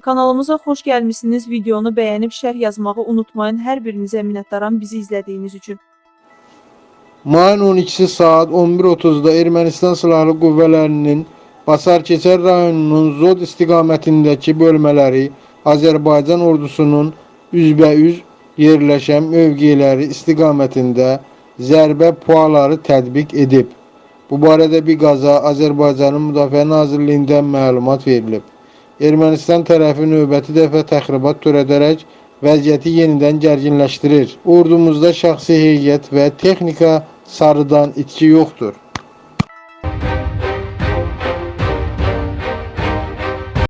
Kanalımıza xoş gəlmisiniz. Videonu bəyənib şərh yazmağı unutmayın. Hər birinizə minnətdaram bizi izlədiyiniz üçün. Mayın 12-si saat 11.30-da Ermənistan Silahlı Qüvvələrinin Basar-Keçər rayonunun Zod istiqamətindəki bölmələri Azərbaycan ordusunun üzbəüz yerləşən mövqeləri istiqamətində zərbə puaları tətbiq edib. Bu barədə Biqaza Azərbaycanın Müdafiə Nazirliyindən məlumat verilib. Ermənistan tərəfi növbəti dəfə təxribat törədərək vəziyyəti yenidən gərginləşdirir. Ordumuzda şəxsi heyət və texnika sarıdan itki yoxdur.